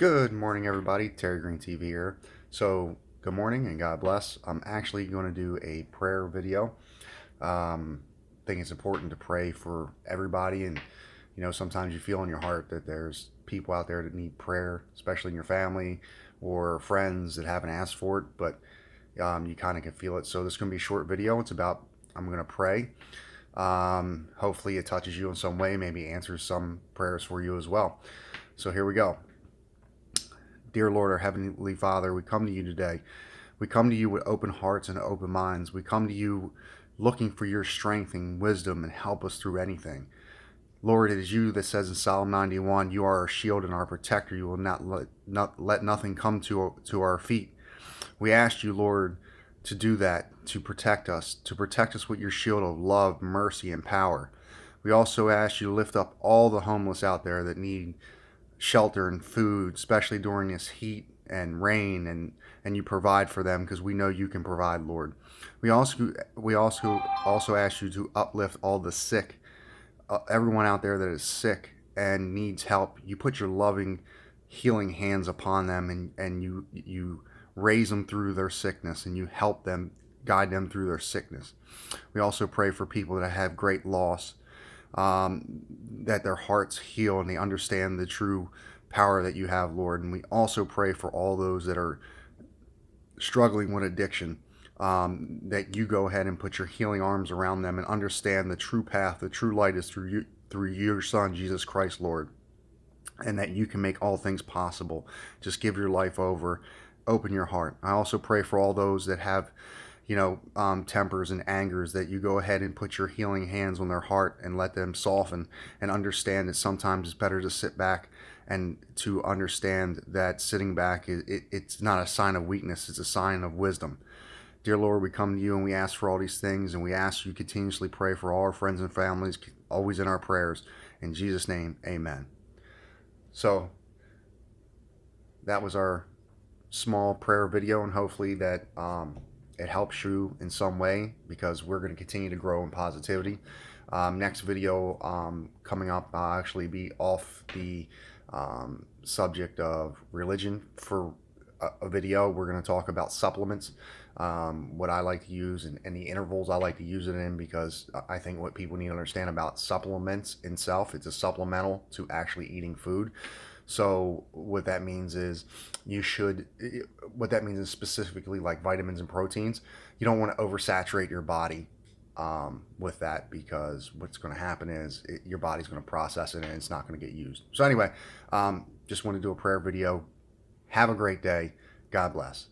Good morning, everybody. Terry Green TV here. So, good morning and God bless. I'm actually going to do a prayer video. Um, I think it's important to pray for everybody, and you know, sometimes you feel in your heart that there's people out there that need prayer, especially in your family or friends that haven't asked for it, but um, you kind of can feel it. So, this is going to be a short video. It's about I'm going to pray. Um, hopefully, it touches you in some way, maybe answers some prayers for you as well. So, here we go. Dear Lord, our Heavenly Father, we come to you today. We come to you with open hearts and open minds. We come to you looking for your strength and wisdom and help us through anything. Lord, it is you that says in Psalm 91, you are our shield and our protector. You will not let, not let nothing come to, to our feet. We ask you, Lord, to do that, to protect us, to protect us with your shield of love, mercy, and power. We also ask you to lift up all the homeless out there that need shelter and food, especially during this heat and rain, and and you provide for them because we know you can provide, Lord. We also we also also ask you to uplift all the sick, uh, everyone out there that is sick and needs help. You put your loving, healing hands upon them, and and you you raise them through their sickness, and you help them guide them through their sickness. We also pray for people that have great loss um, that their hearts heal and they understand the true power that you have, Lord. And we also pray for all those that are struggling with addiction, um, that you go ahead and put your healing arms around them and understand the true path, the true light is through you, through your Son, Jesus Christ, Lord. And that you can make all things possible. Just give your life over, open your heart. I also pray for all those that have you know, um, tempers and angers, that you go ahead and put your healing hands on their heart and let them soften and understand that sometimes it's better to sit back and to understand that sitting back, it, it, it's not a sign of weakness, it's a sign of wisdom. Dear Lord, we come to you and we ask for all these things and we ask you continuously pray for all our friends and families, always in our prayers. In Jesus' name, amen. So, that was our small prayer video and hopefully that um, it helps you in some way because we're going to continue to grow in positivity. Um, next video um, coming up, I'll actually be off the um, subject of religion for a video. We're going to talk about supplements, um, what I like to use, and, and, the intervals I like to use it in because I think what people need to understand about supplements itself, it's a supplemental to actually eating food. So what that means is you should, what that means is specifically like vitamins and proteins, you don't want to oversaturate your body um, with that because what's going to happen is it, your body's going to process it and it's not going to get used. So anyway, um, just want to do a prayer video. Have a great day. God bless.